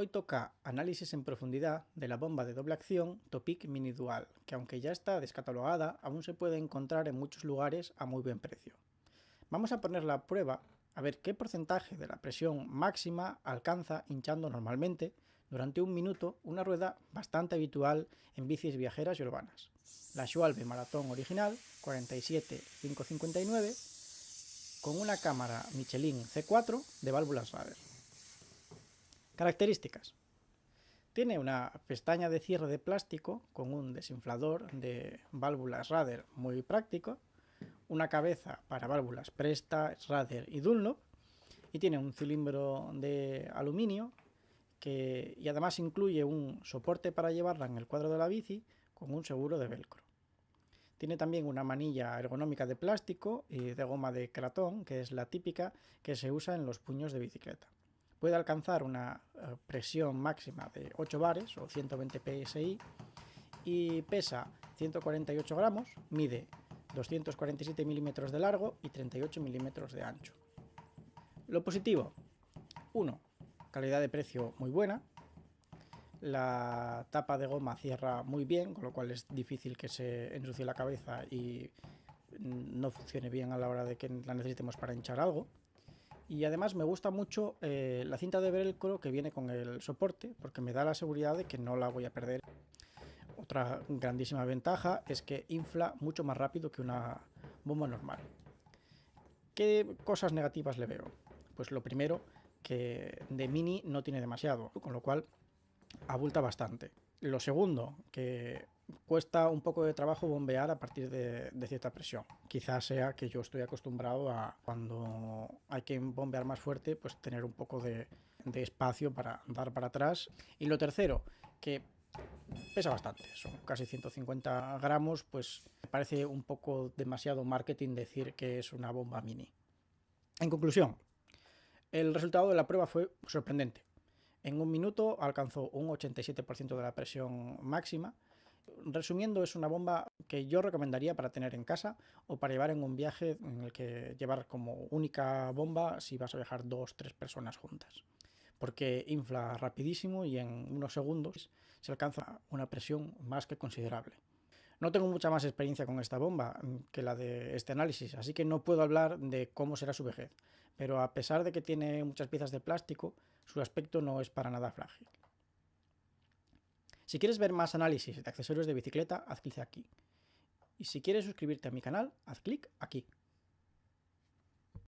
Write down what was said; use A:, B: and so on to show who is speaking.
A: Hoy toca análisis en profundidad de la bomba de doble acción Topic Mini Dual, que aunque ya está descatalogada, aún se puede encontrar en muchos lugares a muy buen precio. Vamos a ponerla a prueba a ver qué porcentaje de la presión máxima alcanza hinchando normalmente durante un minuto una rueda bastante habitual en bicis viajeras y urbanas. La Schwalbe Maratón original 47559 con una cámara Michelin C4 de válvulas Rader. Características. Tiene una pestaña de cierre de plástico con un desinflador de válvulas Rader muy práctico, una cabeza para válvulas Presta, Rader y Dunlop, y tiene un cilindro de aluminio que, y además incluye un soporte para llevarla en el cuadro de la bici con un seguro de velcro. Tiene también una manilla ergonómica de plástico y de goma de cratón, que es la típica que se usa en los puños de bicicleta puede alcanzar una eh, presión máxima de 8 bares o 120 psi y pesa 148 gramos, mide 247 milímetros de largo y 38 milímetros de ancho. Lo positivo, 1. Calidad de precio muy buena. La tapa de goma cierra muy bien, con lo cual es difícil que se ensucie la cabeza y no funcione bien a la hora de que la necesitemos para hinchar algo. Y además me gusta mucho eh, la cinta de velcro que viene con el soporte, porque me da la seguridad de que no la voy a perder. Otra grandísima ventaja es que infla mucho más rápido que una bomba normal. ¿Qué cosas negativas le veo? Pues lo primero, que de mini no tiene demasiado, con lo cual abulta bastante. Lo segundo, que cuesta un poco de trabajo bombear a partir de, cierta presión. Quizás sea que yo estoy acostumbrado a cuando que bombear más fuerte, pues tener un poco de, espacio para dar para atrás. Y lo tercero, que pesa bastante, son casi 150 gramos, pues me parece un poco demasiado marketing decir que es una bomba mini. En conclusión, el resultado de la prueba fue sorprendente. En un minuto alcanzó un 87% de la presión máxima, Resumiendo, es una bomba que yo recomendaría para tener en casa o para llevar en un viaje en el que llevar como única bomba si vas a viajar dos, tres personas juntas. Porque infla rapidísimo y en unos segundos se alcanza una presión más que considerable. No tengo mucha más experiencia con esta bomba que la de este análisis, así que no puedo hablar de cómo será su vejez, pero a pesar de que tiene muchas piezas de plástico, su aspecto no es para nada frágil. Si quieres ver más análisis de accesorios de bicicleta, haz clic aquí. Y si quieres suscribirte a mi canal, haz clic aquí.